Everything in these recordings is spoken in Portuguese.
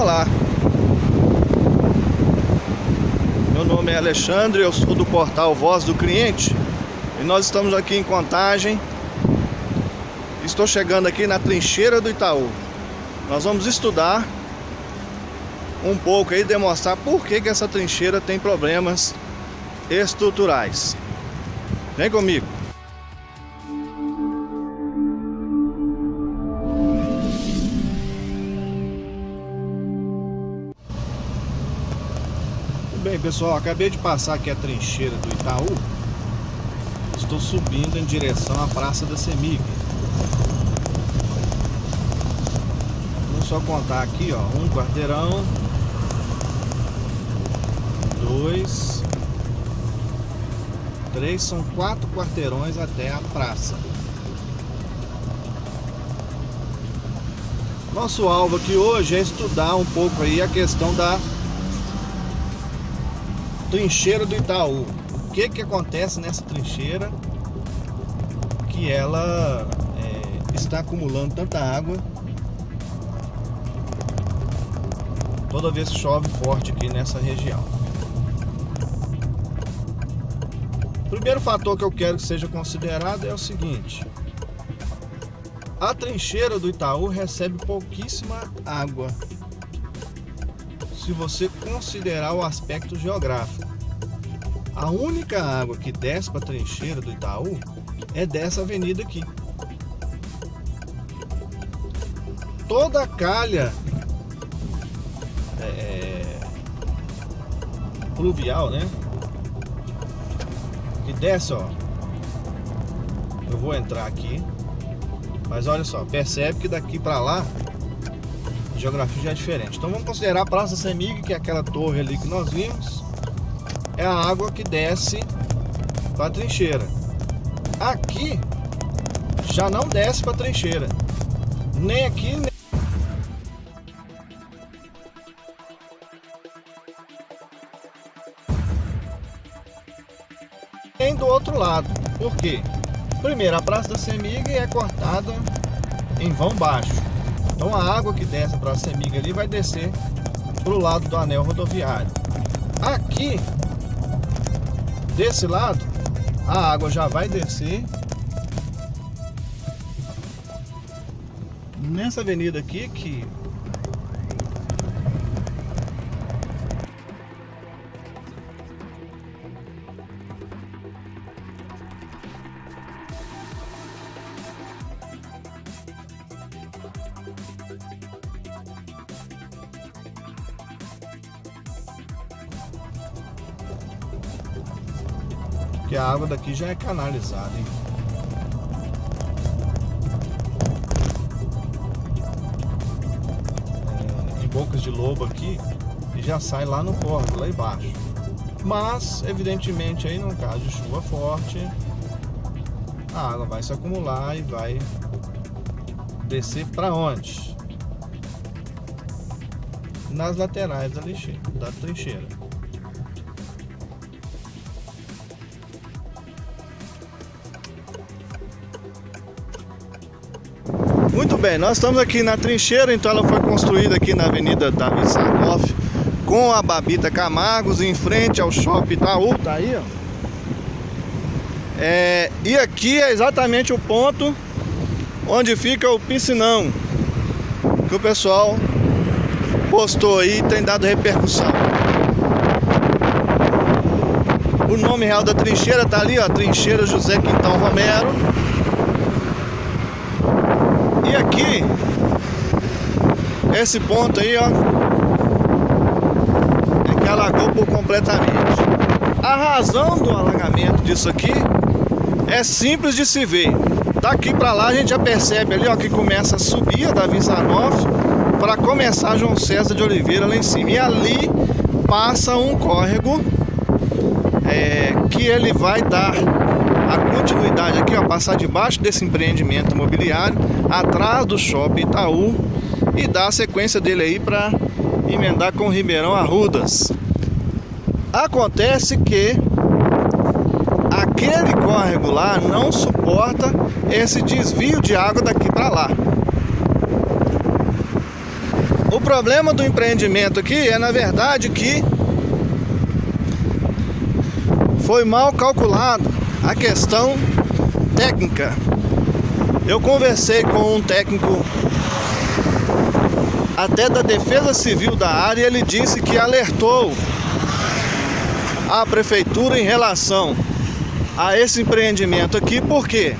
Olá, meu nome é Alexandre, eu sou do portal Voz do Cliente e nós estamos aqui em Contagem. Estou chegando aqui na trincheira do Itaú. Nós vamos estudar um pouco aí, demonstrar por que, que essa trincheira tem problemas estruturais. Vem comigo. Pessoal, acabei de passar aqui a trincheira do Itaú. Estou subindo em direção à Praça da Semig Vamos só contar aqui, ó. Um quarteirão. Dois. Três, são quatro quarteirões até a praça. Nosso alvo aqui hoje é estudar um pouco aí a questão da trincheira do Itaú. O que que acontece nessa trincheira que ela é, está acumulando tanta água toda vez chove forte aqui nessa região. Primeiro fator que eu quero que seja considerado é o seguinte: a trincheira do Itaú recebe pouquíssima água se você considerar o aspecto geográfico. A única água que desce para a trincheira do Itaú é dessa avenida aqui. Toda a calha é, pluvial, né? Que desce, ó. Eu vou entrar aqui. Mas olha só, percebe que daqui para lá geografia já é diferente. Então vamos considerar a Praça Semig, que é aquela torre ali que nós vimos. É a água que desce para a trincheira. Aqui já não desce para a trincheira. Nem aqui, nem... do outro lado. Por quê? Primeiro, a Praça da Semig é cortada em vão baixo. Então a água que desce para a Semiga ali vai descer para o lado do anel rodoviário. Aqui, desse lado, a água já vai descer nessa avenida aqui que Porque a água daqui já é canalizada, hein? É, em bocas de lobo aqui e já sai lá no córrego, lá embaixo. Mas, evidentemente, aí no caso de chuva forte, a água vai se acumular e vai descer para onde? Nas laterais da, lixeira, da trincheira. Bem, nós estamos aqui na trincheira, então ela foi construída aqui na Avenida Davi Sarnoff com a Babita Camargos em frente ao Shopping Itaú, tá aí, ó. É, e aqui é exatamente o ponto onde fica o piscinão que o pessoal postou aí e tem dado repercussão. O nome real da trincheira tá ali, ó, Trincheira José Quintão Romero. E aqui, esse ponto aí, ó, é que alagou por completamente. A razão do alagamento disso aqui é simples de se ver. Daqui para lá a gente já percebe ali, ó, que começa a subir a Davi Zanoff para começar João César de Oliveira lá em cima. E ali passa um córrego é, que ele vai dar a continuidade aqui, ó, passar debaixo desse empreendimento imobiliário, atrás do shopping Itaú e dar a sequência dele aí para emendar com o Ribeirão Arrudas. Acontece que aquele córrego lá não suporta esse desvio de água daqui para lá. O problema do empreendimento aqui é, na verdade, que foi mal calculado a questão técnica. Eu conversei com um técnico até da Defesa Civil da área, ele disse que alertou a prefeitura em relação a esse empreendimento aqui, por quê?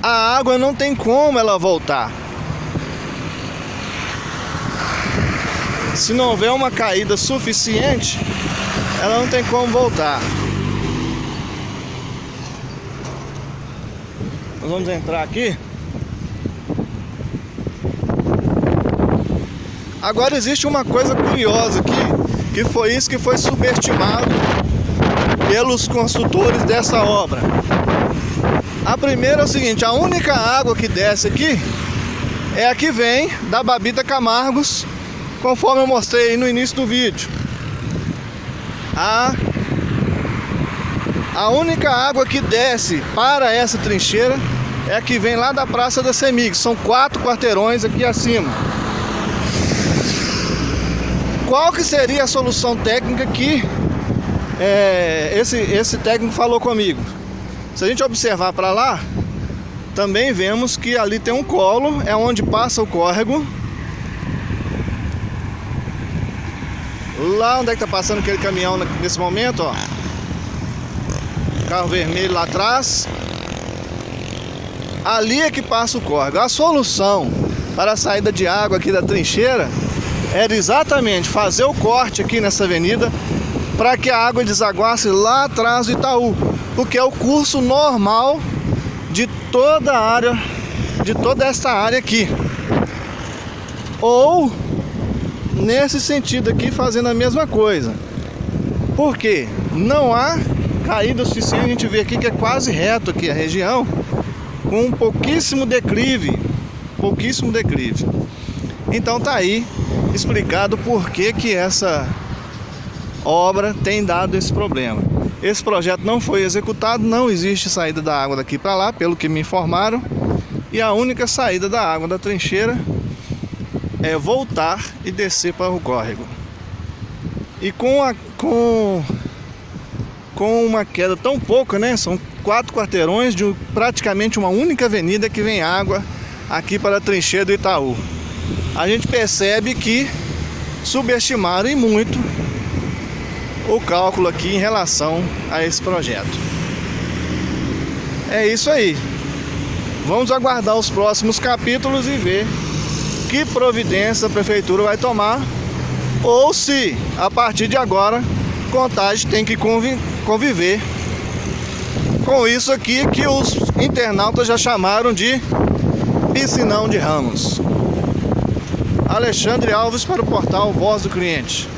A água não tem como ela voltar. Se não houver uma caída suficiente, ela não tem como voltar. Nós vamos entrar aqui. Agora existe uma coisa curiosa aqui, que foi isso que foi subestimado pelos construtores dessa obra. A primeira é o seguinte, a única água que desce aqui é a que vem da Babita Camargos, conforme eu mostrei no início do vídeo. A a única água que desce para essa trincheira é a que vem lá da Praça da Semig. São quatro quarteirões aqui acima. Qual que seria a solução técnica que é, esse, esse técnico falou comigo? Se a gente observar para lá, também vemos que ali tem um colo, é onde passa o córrego. Lá onde é que tá passando aquele caminhão nesse momento, ó carro vermelho lá atrás. Ali é que passa o córrego. A solução para a saída de água aqui da trincheira era exatamente fazer o corte aqui nessa avenida para que a água desaguasse lá atrás do Itaú, porque é o curso normal de toda a área, de toda esta área aqui. Ou nesse sentido aqui fazendo a mesma coisa. Porque não há caída o suficiente, a gente vê aqui que é quase reto aqui a região, com um pouquíssimo declive, pouquíssimo declive. Então tá aí explicado por que que essa obra tem dado esse problema. Esse projeto não foi executado, não existe saída da água daqui para lá, pelo que me informaram, e a única saída da água da trincheira é voltar e descer para o córrego. E com a com com uma queda tão pouca, né? São quatro quarteirões de praticamente uma única avenida que vem água aqui para a trincheira do Itaú. A gente percebe que subestimaram e muito o cálculo aqui em relação a esse projeto. É isso aí. Vamos aguardar os próximos capítulos e ver que providência a prefeitura vai tomar ou se a partir de agora Contagem tem que conviver com isso aqui que os internautas já chamaram de piscinão de ramos. Alexandre Alves para o portal Voz do Cliente.